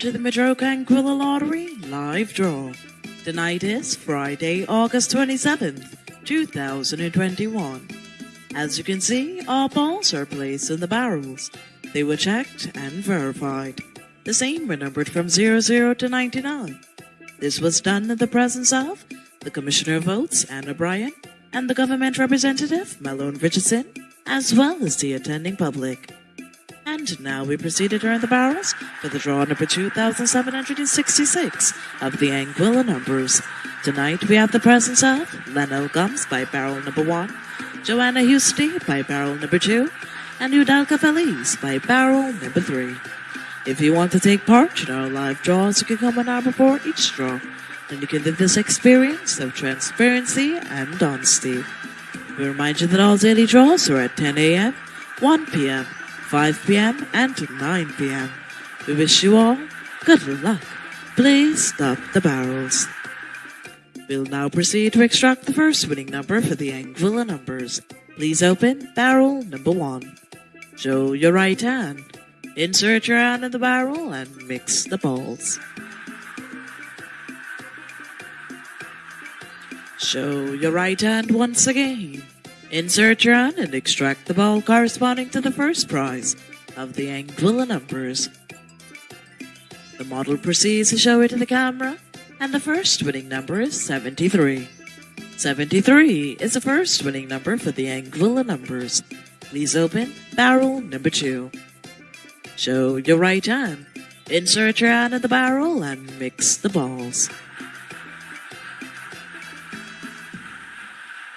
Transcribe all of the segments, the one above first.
to the Madroca Anguilla Lottery live draw. Tonight is Friday, August 27th, 2021. As you can see, all balls are placed in the barrels. They were checked and verified. The same were numbered from 00 to 99. This was done in the presence of the Commissioner of Votes, Anna O'Brien, and the government representative, Malone Richardson, as well as the attending public. And now we proceed to turn the barrels for the draw number 2766 of the Anguilla numbers. Tonight we have the presence of Lionel Gums by barrel number 1, Joanna Husty by barrel number 2, and Udalka Feliz by barrel number 3. If you want to take part in our live draws, you can come an hour before each draw, and you can live this experience of transparency and honesty. We remind you that all daily draws are at 10 a.m., 1 p.m., 5 p.m., and 9 p.m. We wish you all good luck. Please stop the barrels. We'll now proceed to extract the first winning number for the Anguilla numbers. Please open barrel number one. Show your right hand. Insert your hand in the barrel and mix the balls. Show your right hand once again. Insert your hand and extract the ball corresponding to the first prize of the Anguilla numbers. The model proceeds to show it to the camera, and the first winning number is 73. 73 is the first winning number for the Anguilla numbers. Please open barrel number 2. Show your right hand. Insert your hand in the barrel and mix the balls.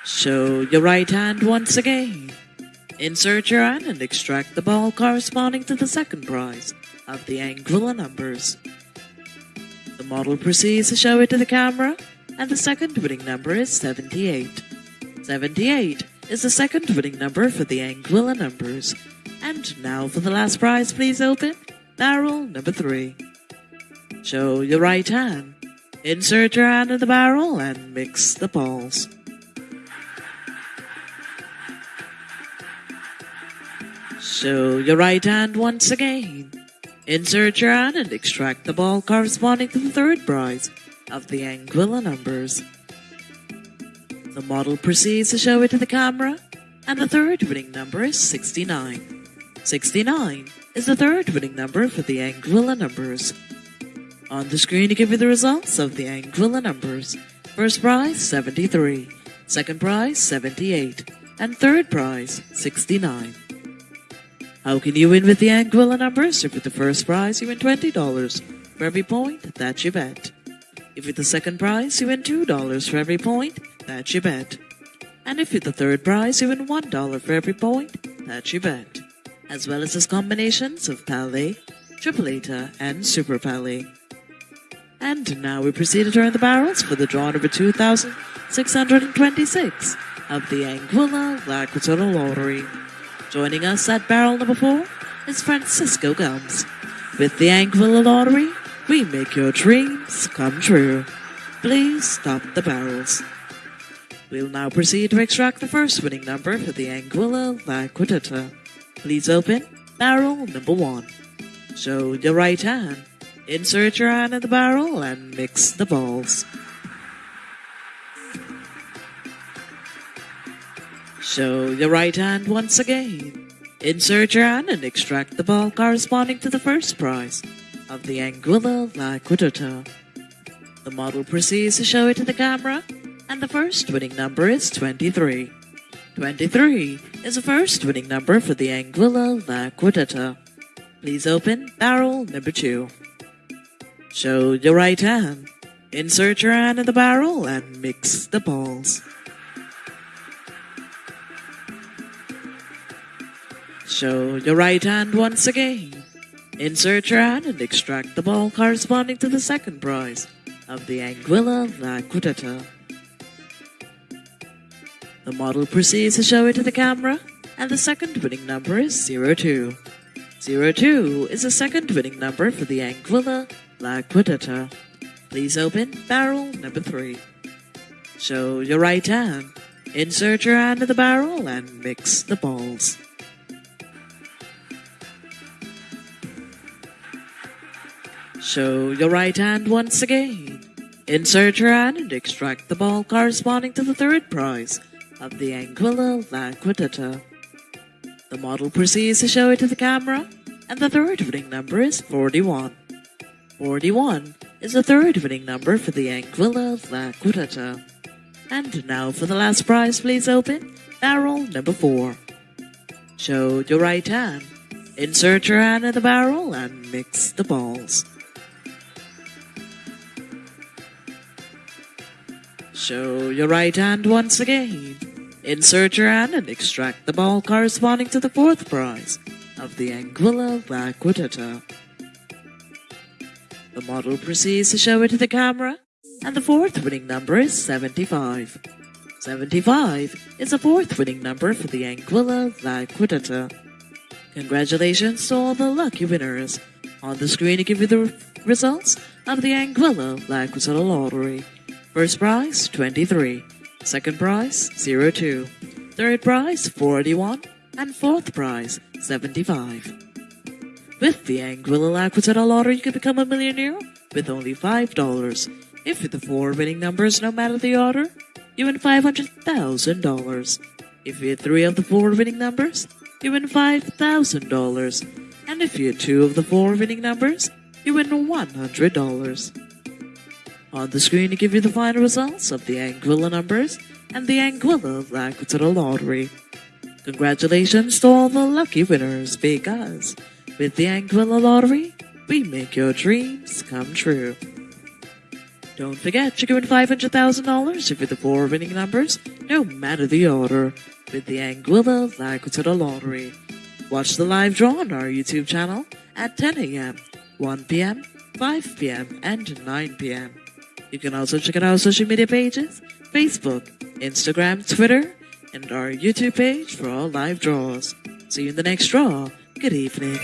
Show your right hand once again. Insert your hand and extract the ball corresponding to the second prize of the Anguilla numbers. The model proceeds to show it to the camera, and the second winning number is 78. 78 is the second winning number for the Anguilla numbers. And now for the last prize, please open barrel number 3. Show your right hand. Insert your hand in the barrel and mix the balls. Show your right hand once again. Insert your hand and extract the ball corresponding to the third prize of the Anguilla numbers. The model proceeds to show it to the camera, and the third winning number is 69. 69 is the third winning number for the Anguilla numbers. On the screen to give you the results of the Anguilla numbers. First prize 73, second prize 78, and third prize 69. How can you win with the Anguilla numbers? If with the first prize, you win $20 for every point that you bet. If with the second prize, you win $2 for every point that you bet. And if with the third prize, you win $1 for every point that you bet. As well as its combinations of Pale, Tripleta, and Super Pale. And now we proceed to turn the barrels for the draw number 2626 of the Anguilla La Lottery. Joining us at barrel number four is Francisco Gums. With the Anguilla Lottery, we make your dreams come true. Please stop the barrels. We'll now proceed to extract the first winning number for the Anguilla La Quintana. Please open barrel number one. Show your right hand. Insert your hand in the barrel and mix the balls. Show your right hand once again. Insert your hand and extract the ball corresponding to the first prize of the Anguilla La Quintana. The model proceeds to show it to the camera, and the first winning number is 23. 23 is the first winning number for the Anguilla La Quintana. Please open barrel number 2. Show your right hand. Insert your hand in the barrel and mix the balls. Show your right hand once again. Insert your hand and extract the ball corresponding to the second prize of the Anguilla La Quintana. The model proceeds to show it to the camera, and the second winning number is 02. 02 is the second winning number for the Anguilla La Quintana. Please open barrel number 3. Show your right hand. Insert your hand in the barrel and mix the balls. Show your right hand once again. Insert your hand and extract the ball corresponding to the third prize of the Anguilla La Cuarteta. The model proceeds to show it to the camera, and the third winning number is 41. 41 is the third winning number for the Anguilla La Cuarteta. And now for the last prize, please open barrel number 4. Show your right hand. Insert your hand in the barrel and mix the balls. Show your right hand once again. Insert your hand and extract the ball corresponding to the fourth prize of the Anguilla La Cuarteta. The model proceeds to show it to the camera, and the fourth winning number is 75. 75 is the fourth winning number for the Anguilla La Cuarteta. Congratulations to all the lucky winners. On the screen to give you the results of the Anguilla Liquidata Lottery. First prize, 23. Second prize, 02. Third prize, 41. And fourth prize, 75. With the Anguilla La Cuarteta Lottery, you can become a millionaire with only $5. If the four winning numbers, no matter the order, you win $500,000. If you hit three of the four winning numbers, you win $5,000. And if you hit two of the four winning numbers, you win $100. On the screen to give you the final results of the Anguilla numbers and the Anguilla La Cuarteta Lottery. Congratulations to all the lucky winners because with the Anguilla Lottery, we make your dreams come true. Don't forget, you can win $500,000 if you're the four winning numbers, no matter the order, with the Anguilla La Cuarteta Lottery. Watch the live draw on our YouTube channel at 10 a.m., 1 p.m., 5 p.m., and 9 p.m. You can also check out our social media pages Facebook, Instagram, Twitter, and our YouTube page for all live draws. See you in the next draw. Good evening.